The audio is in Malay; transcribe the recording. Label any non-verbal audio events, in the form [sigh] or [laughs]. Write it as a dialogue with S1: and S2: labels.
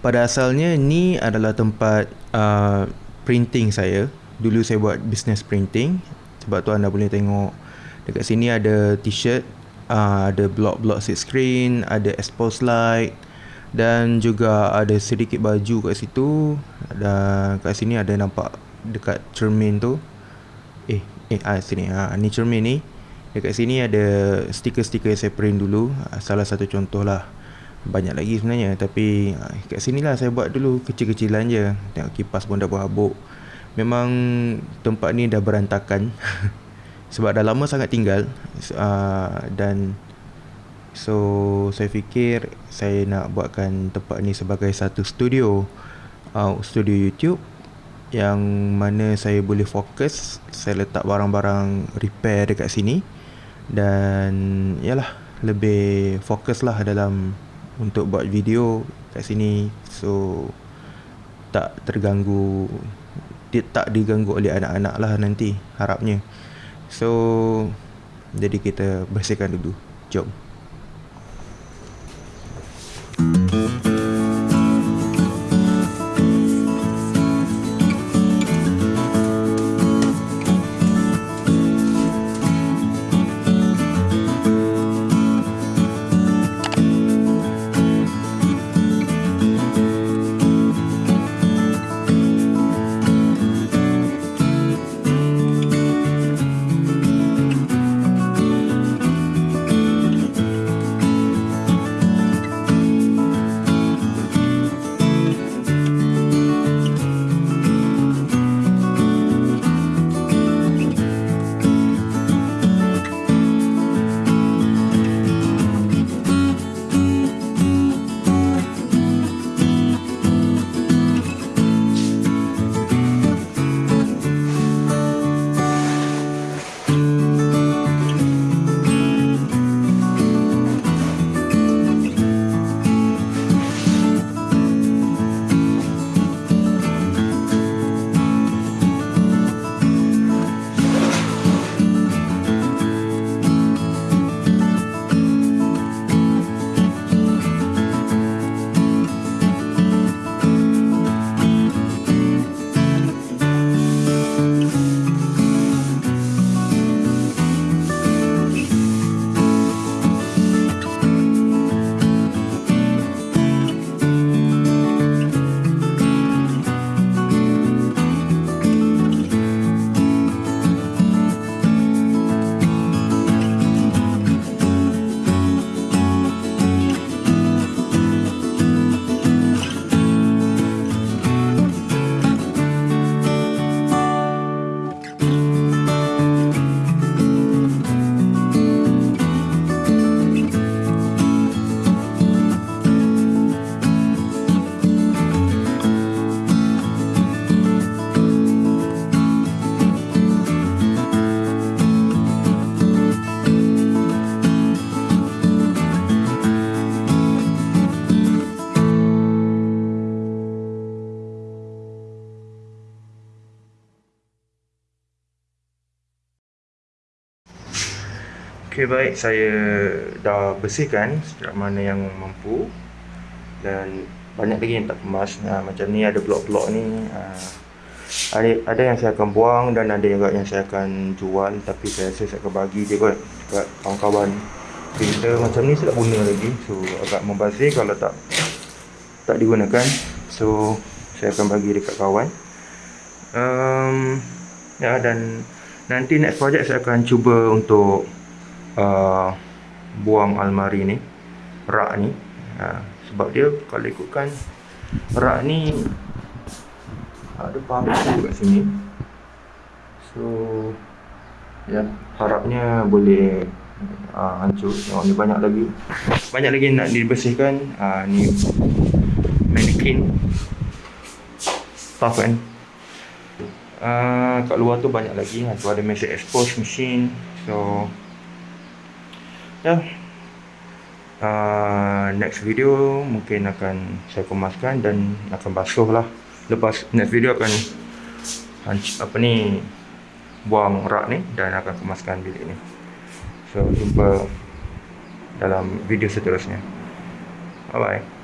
S1: pada asalnya ni adalah tempat uh, printing saya. Dulu saya buat business printing. Sebab tu anda boleh tengok dekat sini ada t-shirt, uh, ada block-block sit screen, ada expose light dan juga ada sedikit baju kat situ. Dan kat sini ada nampak dekat cermin tu. Eh, eh ah sini. Ah ni cermin ni. Dekat sini ada stiker-stiker yang saya print dulu ah, Salah satu contoh lah Banyak lagi sebenarnya Tapi ah, kat sini lah saya buat dulu Kecil-kecilan je. Tengok kipas pun dah berhabuk. Memang tempat ni dah berantakan. [laughs] Sebab dah lama sangat tinggal uh, Dan So saya fikir Saya nak buatkan tempat ni sebagai satu studio uh, Studio YouTube yang mana saya boleh fokus saya letak barang-barang repair dekat sini. Dan yalah lebih fokus lah dalam untuk buat video kat sini. So tak terganggu dia tak diganggu oleh anak-anak lah nanti harapnya. So jadi kita bersihkan dulu. Jom Okey baik. Saya dah bersihkan setiap mana yang mampu. Dan banyak lagi yang tak kemas. Nah, macam ni ada blok-blok ni uh, ada, ada yang saya akan buang dan ada juga yang saya akan jual. Tapi saya rasa saya akan bagi je kot dekat kawan-kawan. Printer macam ni saya tak guna lagi. So agak membazir kalau tak tak digunakan. So saya akan bagi dekat kawan. Um, ya dan nanti next project saya akan cuba untuk uh, buang almari ni rak ni. Uh, sebab dia kalau ikutkan rak ni ada paku kat sini. So ya harapnya boleh uh, hancur. Tengok ni banyak lagi. Banyak lagi nak dibersihkan. Uh, ni mannequin. Tough kan? Uh, kat luar tu banyak lagi. Tu ada mesin expose machine. So ya. Uh, next video mungkin akan saya kemaskan dan akan basuh lah. Lepas next video akan apa ni buang rak ni dan akan kemaskan bilik ni. So jumpa dalam video seterusnya. Bye bye